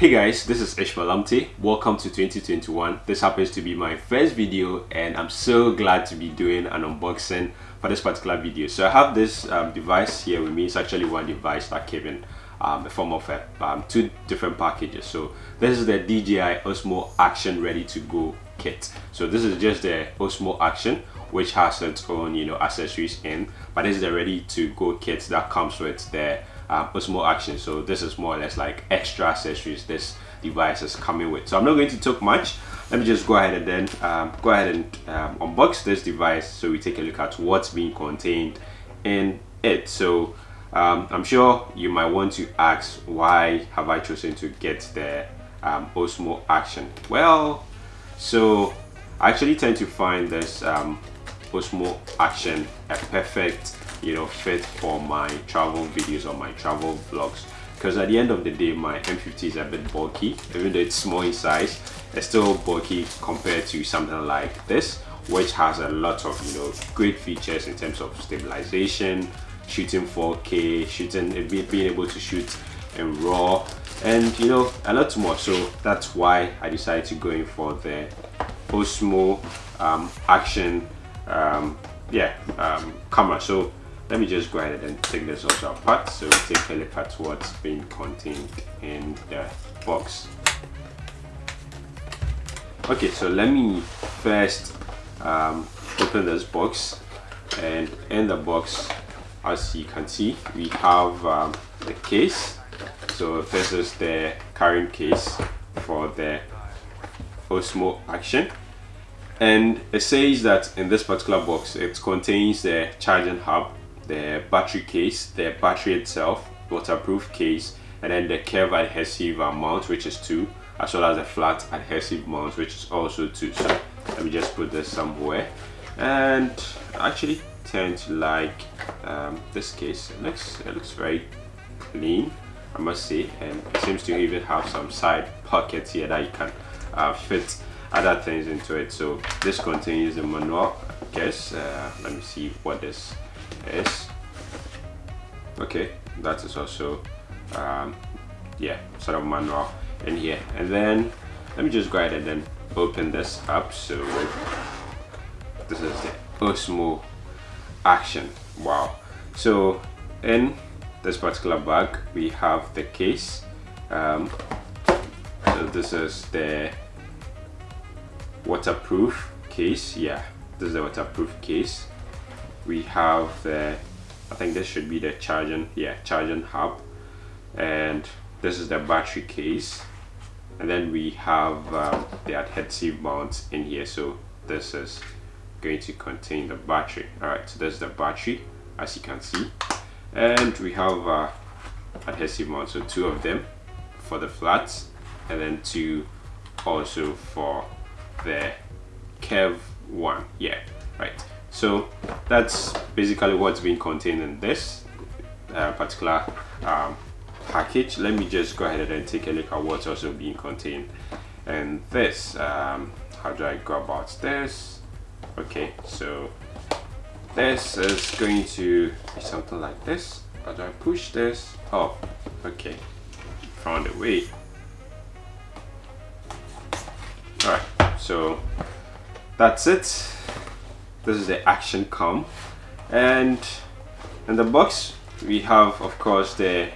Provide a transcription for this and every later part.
Hey guys, this is Ishmael Amte. Welcome to 2021. This happens to be my first video and I'm so glad to be doing an unboxing for this particular video. So I have this um, device here with me. It's actually one device that came in um, a form of a, um, two different packages. So this is the DJI Osmo Action Ready to Go kit. So this is just the Osmo Action which has its own you know accessories in but this is the ready to go kit that comes with the um, Osmo Action. So this is more or less like extra accessories this device is coming with. So I'm not going to talk much. Let me just go ahead and then um, go ahead and um, unbox this device so we take a look at what's being contained in it. So um, I'm sure you might want to ask why have I chosen to get the um, Osmo Action? Well, so I actually tend to find this um, Osmo Action a perfect you know fit for my travel videos or my travel vlogs. Because at the end of the day my M50 is a bit bulky. Even though it's small in size it's still bulky compared to something like this which has a lot of you know great features in terms of stabilization shooting 4k shooting being able to shoot in raw and you know a lot more. So that's why i decided to go in for the osmo um, action um, yeah um, camera. So let me just go ahead and take this also apart so we take a look at what's being contained in the box. Okay so let me first um, open this box. And in the box as you can see we have um, the case. So this is the carrying case for the Osmo Action. And it says that in this particular box it contains the charging hub the battery case the battery itself waterproof case and then the curve adhesive mount which is two as well as the flat adhesive mount which is also two. So let me just put this somewhere. And I actually tend to like um, this case. It looks it looks very clean I must say and it seems to even have some side pockets here that you can uh, fit other things into it. So this contains the manual I guess uh, let me see what this is okay that is also um, yeah sort of manual in here. And then let me just go ahead and then open this up so this is the Osmo action. Wow. So in this particular bag we have the case. Um, so this is the waterproof case. Yeah this is the waterproof case we have the I think this should be the charging yeah charging hub. And this is the battery case. And then we have um, the adhesive mounts in here. So this is going to contain the battery. All right so there's the battery as you can see. And we have uh, adhesive mounts. So two of them for the flats and then two also for the curve one. Yeah right so that's basically what's being contained in this uh, particular um, package. Let me just go ahead and take a look at what's also being contained and this. Um, how do I go about this? Okay so this is going to be something like this. How do I push this? Oh okay. Found a way. All right so that's it this is the action cam and in the box we have of course the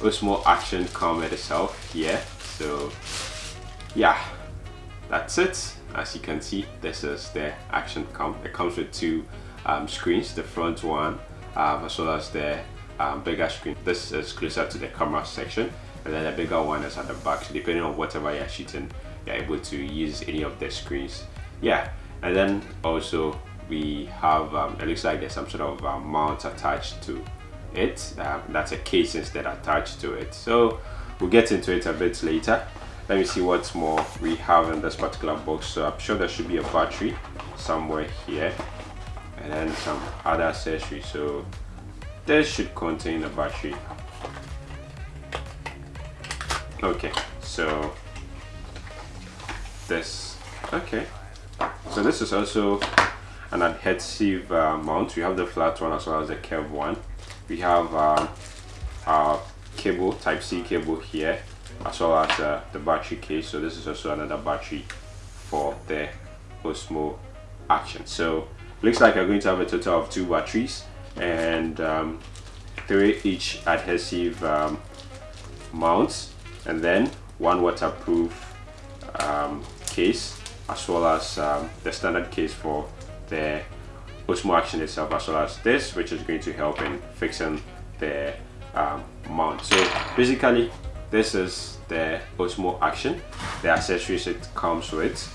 Osmo action cam itself here. So yeah that's it. As you can see this is the action cam it comes with two um, screens. The front one um, as well as the um, bigger screen. This is closer to the camera section. And then the bigger one is at the back. So depending on whatever you're shooting you're able to use any of the screens. Yeah. And then also we have um, it looks like there's some sort of uh, mount attached to it. Um, that's a case instead attached to it. So we'll get into it a bit later. Let me see what's more we have in this particular box. So i'm sure there should be a battery somewhere here and then some other accessories. So this should contain a battery. Okay so this okay. So this is also an adhesive uh, mount. We have the flat one as well as the curved one. We have uh, our cable type c cable here as well as uh, the battery case. So this is also another battery for the Osmo action. So looks like I'm going to have a total of two batteries and um, three each adhesive um, mounts and then one waterproof um, case as well as um, the standard case for the Osmo Action itself as well as this which is going to help in fixing the um, mount so basically this is the Osmo Action the accessories it comes with.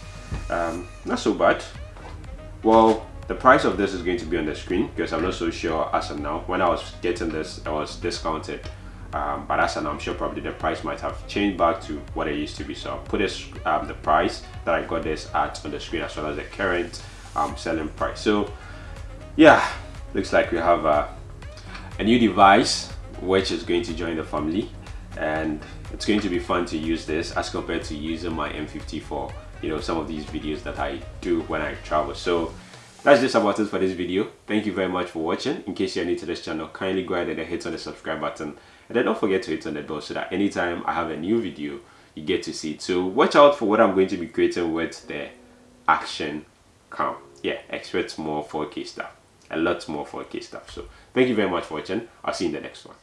Um, not so bad. Well the price of this is going to be on the screen because I'm not so sure as of now. When I was getting this it was discounted um, but as I'm sure probably the price might have changed back to what it used to be. So I'll put this um, the price that I got this at on the screen as well as the current um, selling price. So yeah looks like we have uh, a new device which is going to join the family and it's going to be fun to use this as compared to using my M50 for you know some of these videos that I do when I travel. So that's just about it for this video. Thank you very much for watching. In case you're new to this channel kindly go ahead and hit on the subscribe button. And then don't forget to hit on the bell so that anytime I have a new video you get to see it. So watch out for what I'm going to be creating with the action yeah expect more 4k stuff. A lot more 4k stuff. So thank you very much for watching. I'll see you in the next one